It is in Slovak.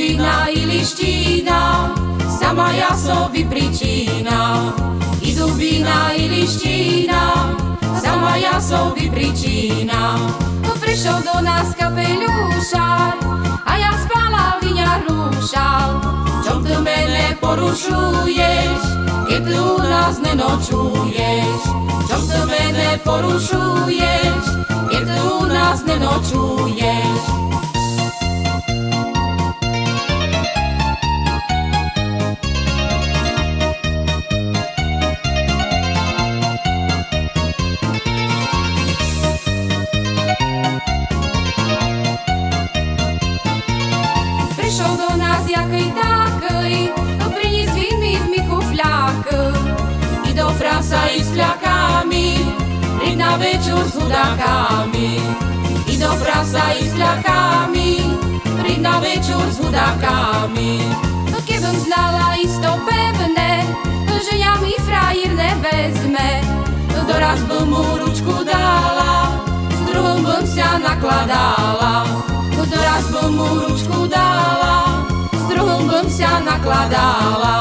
stála. I liština, sama jasovi pričina. I dubina, i liština, sama jasovi pričina. To prišiel do nás kapeľušar, a ja spala viňa rúšal. Čom ty mene porušuješ, keď tu u nás nenočuješ? Čom ty mene porušuješ, keď tu u nás nenočuješ? To mi v michu fľak. I do frasa i s fľakami, príď na večer s hudákami. I do frasa i s fľakami, príď na večer s hudákami. No kebym znala isto pevné, že ja mi frajír nevezme, no doraz by mu ručku dala, s druhom bym nakladala. No doraz by mu ručku dala, вся накладала.